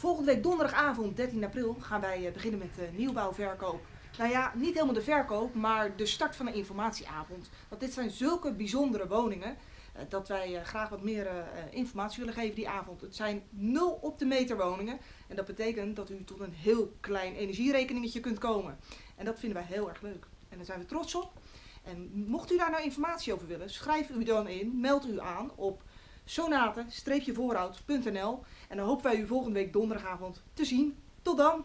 Volgende week donderdagavond 13 april gaan wij eh, beginnen met de nieuwbouwverkoop. Nou ja, niet helemaal de verkoop, maar de start van een informatieavond. Want dit zijn zulke bijzondere woningen eh, dat wij eh, graag wat meer informatie willen geven die avond. Het zijn 0 op de meter woningen en dat betekent dat u tot een heel klein energierekeningetje kunt komen. En dat vinden wij heel erg leuk. En daar zijn we trots op. En mocht u daar nou informatie over willen, schrijf u dan in, meld u aan op sonate-voorhoud.nl en dan hopen wij u volgende week donderdagavond te zien. Tot dan!